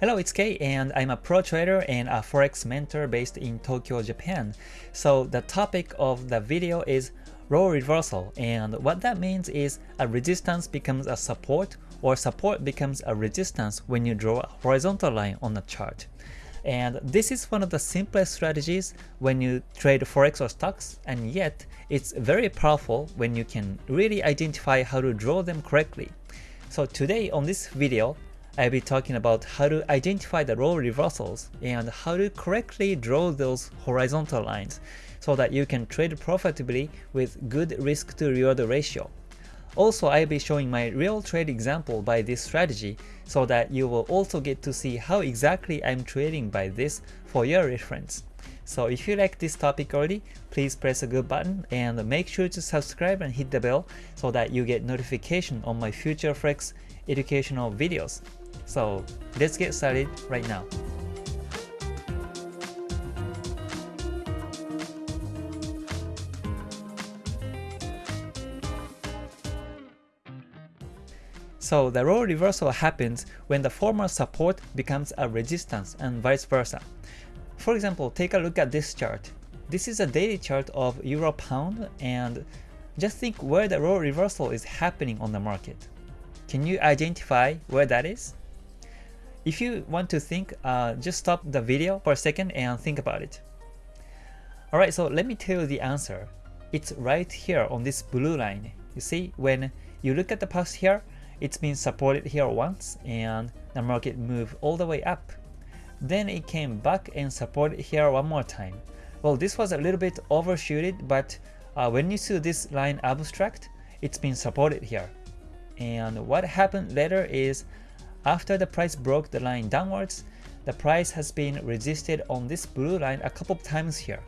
Hello, it's Kei and I'm a pro trader and a forex mentor based in Tokyo, Japan. So the topic of the video is role reversal and what that means is a resistance becomes a support or support becomes a resistance when you draw a horizontal line on a chart. And this is one of the simplest strategies when you trade forex or stocks and yet it's very powerful when you can really identify how to draw them correctly. So today on this video, I'll be talking about how to identify the role reversals and how to correctly draw those horizontal lines so that you can trade profitably with good risk to reward ratio. Also, I'll be showing my real trade example by this strategy so that you will also get to see how exactly I'm trading by this for your reference. So if you like this topic already, please press a good button and make sure to subscribe and hit the bell so that you get notification on my future Forex educational videos. So let's get started right now. So the role reversal happens when the former support becomes a resistance and vice versa. For example, take a look at this chart. This is a daily chart of Euro Pound and just think where the role reversal is happening on the market. Can you identify where that is? If you want to think, uh, just stop the video for a second and think about it. Alright, so let me tell you the answer. It's right here on this blue line. You see, when you look at the past here, it's been supported here once and the market moved all the way up. Then it came back and supported here one more time. Well, this was a little bit overshooted, but uh, when you see this line abstract, it's been supported here. And what happened later is after the price broke the line downwards, the price has been resisted on this blue line a couple of times here.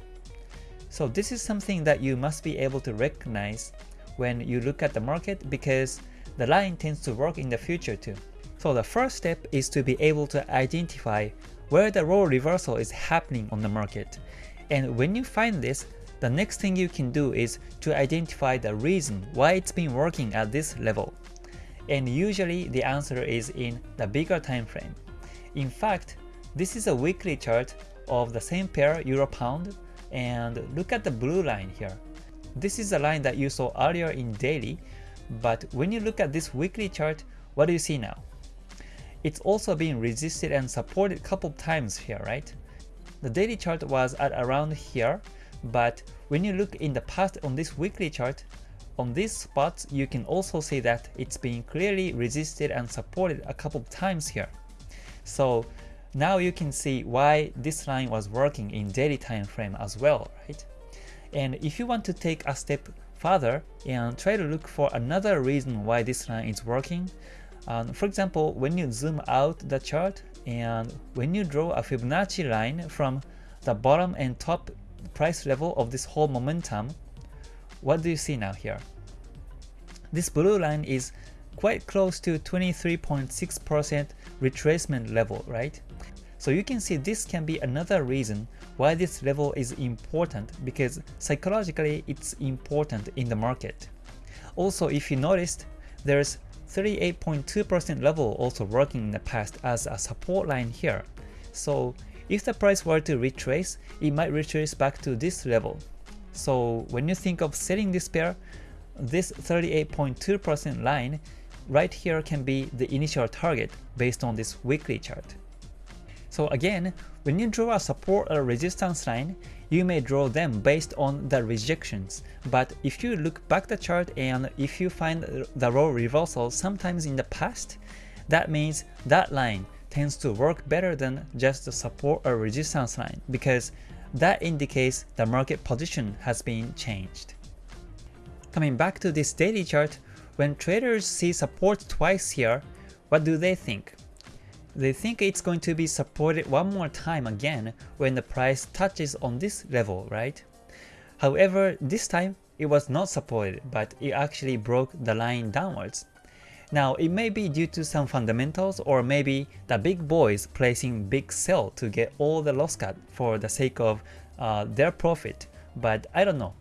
So this is something that you must be able to recognize when you look at the market because the line tends to work in the future too. So the first step is to be able to identify where the role reversal is happening on the market. And when you find this, the next thing you can do is to identify the reason why it's been working at this level and usually the answer is in the bigger time frame. In fact, this is a weekly chart of the same pair Euro Pound and look at the blue line here. This is the line that you saw earlier in daily, but when you look at this weekly chart, what do you see now? It's also being resisted and supported a couple of times here, right? The daily chart was at around here, but when you look in the past on this weekly chart, on these spots, you can also see that it's being clearly resisted and supported a couple of times here. So now you can see why this line was working in daily time frame as well, right? And if you want to take a step further and try to look for another reason why this line is working, um, for example, when you zoom out the chart and when you draw a Fibonacci line from the bottom and top price level of this whole momentum, what do you see now here? This blue line is quite close to 23.6% retracement level, right? So you can see this can be another reason why this level is important because psychologically it's important in the market. Also, if you noticed, there's 38.2% level also working in the past as a support line here. So if the price were to retrace, it might retrace back to this level. So when you think of selling this pair, this 38.2% line right here can be the initial target based on this weekly chart. So again, when you draw a support or resistance line, you may draw them based on the rejections. But if you look back the chart and if you find the role reversal sometimes in the past, that means that line tends to work better than just the support or resistance line because that indicates the market position has been changed. Coming back to this daily chart, when traders see support twice here, what do they think? They think it's going to be supported one more time again when the price touches on this level, right? However, this time it was not supported, but it actually broke the line downwards. Now, it may be due to some fundamentals or maybe the big boys placing big sell to get all the loss cut for the sake of uh, their profit, but I don't know.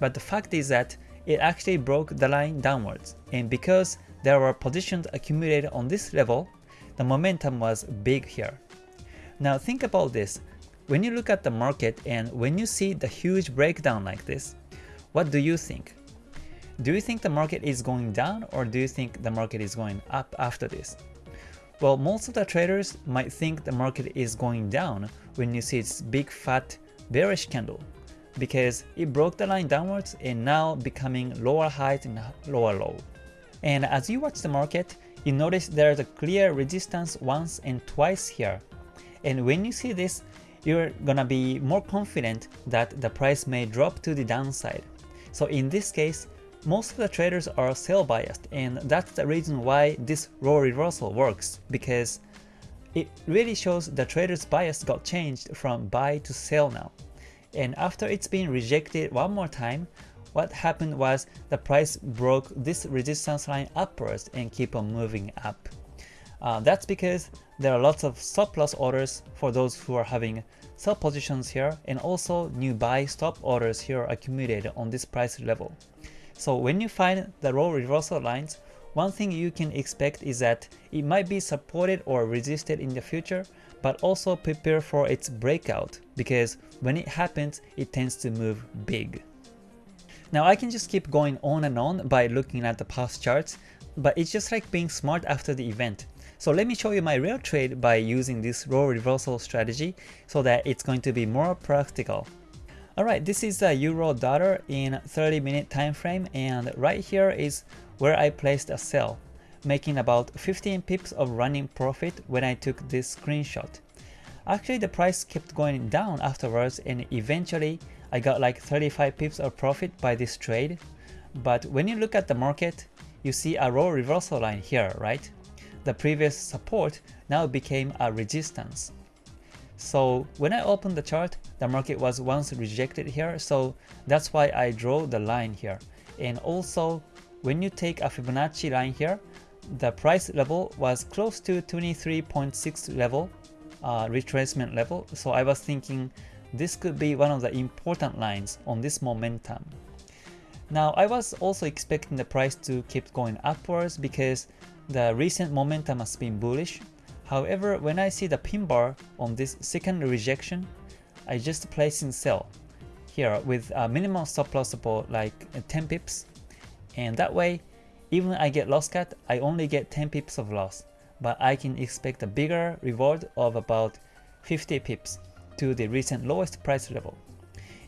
But the fact is that it actually broke the line downwards, and because there were positions accumulated on this level, the momentum was big here. Now think about this. When you look at the market and when you see the huge breakdown like this, what do you think? Do you think the market is going down or do you think the market is going up after this? Well, most of the traders might think the market is going down when you see its big fat bearish candle because it broke the line downwards and now becoming lower height and lower low. And as you watch the market, you notice there's a clear resistance once and twice here. And when you see this, you're gonna be more confident that the price may drop to the downside. So in this case, most of the traders are sell biased and that's the reason why this role reversal works because it really shows the trader's bias got changed from buy to sell now. And after it's been rejected one more time, what happened was the price broke this resistance line upwards and keep on moving up. Uh, that's because there are lots of stop loss orders for those who are having sell positions here and also new buy stop orders here accumulated on this price level. So when you find the role reversal lines, one thing you can expect is that it might be supported or resisted in the future, but also prepare for its breakout because when it happens, it tends to move big. Now I can just keep going on and on by looking at the past charts, but it's just like being smart after the event. So let me show you my real trade by using this role reversal strategy so that it's going to be more practical. Alright, this is a euro dollar in 30 minute time frame and right here is where I placed a sell, making about 15 pips of running profit when I took this screenshot. Actually the price kept going down afterwards and eventually I got like 35 pips of profit by this trade. But when you look at the market, you see a role reversal line here, right? the previous support now became a resistance. So when I opened the chart, the market was once rejected here, so that's why I draw the line here. And also, when you take a Fibonacci line here, the price level was close to 23.6 level, uh, retracement level, so I was thinking this could be one of the important lines on this momentum. Now I was also expecting the price to keep going upwards because the recent momentum has been bullish. However, when I see the pin bar on this second rejection, I just place in sell here with a minimum stop loss support like uh, 10 pips. And that way, even I get loss cut, I only get 10 pips of loss. But I can expect a bigger reward of about 50 pips to the recent lowest price level.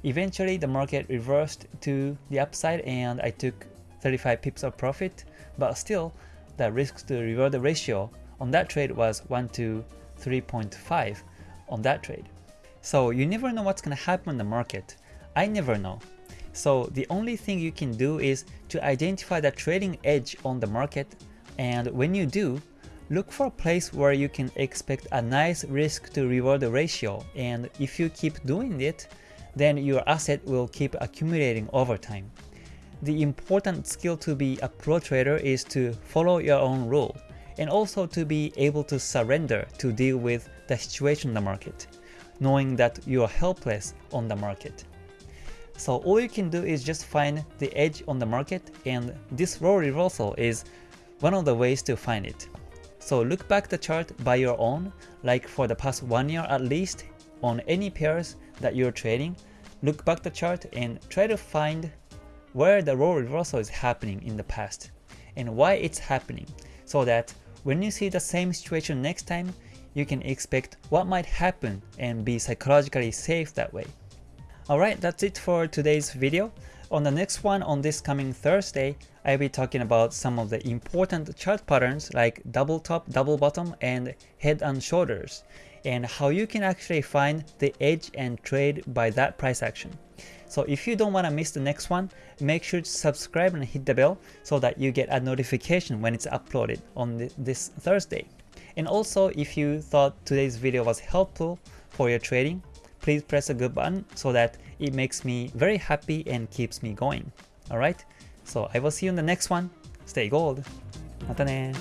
Eventually, the market reversed to the upside and I took 35 pips of profit, but still, the risk to reward ratio on that trade was 1 to 3.5 on that trade. So you never know what's to happen in the market. I never know. So the only thing you can do is to identify the trading edge on the market and when you do, look for a place where you can expect a nice risk to reward ratio and if you keep doing it, then your asset will keep accumulating over time the important skill to be a pro trader is to follow your own rule and also to be able to surrender to deal with the situation in the market, knowing that you are helpless on the market. So all you can do is just find the edge on the market and this role reversal is one of the ways to find it. So look back the chart by your own, like for the past one year at least, on any pairs that you're trading, look back the chart and try to find where the role reversal is happening in the past and why it's happening so that when you see the same situation next time, you can expect what might happen and be psychologically safe that way. Alright, that's it for today's video. On the next one on this coming Thursday, I'll be talking about some of the important chart patterns like double top, double bottom, and head and shoulders, and how you can actually find the edge and trade by that price action. So if you don't want to miss the next one, make sure to subscribe and hit the bell so that you get a notification when it's uploaded on this Thursday. And also, if you thought today's video was helpful for your trading, please press a good button so that it makes me very happy and keeps me going. Alright? So I will see you in the next one. Stay gold. またね